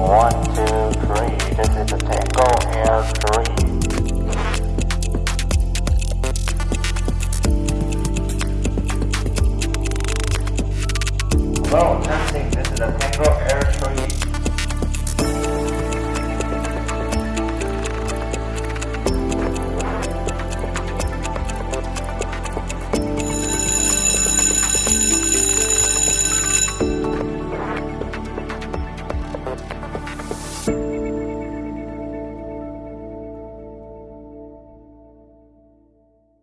One, two, three. This is a Tango Air 3. Hello, testing. This is a Tango Air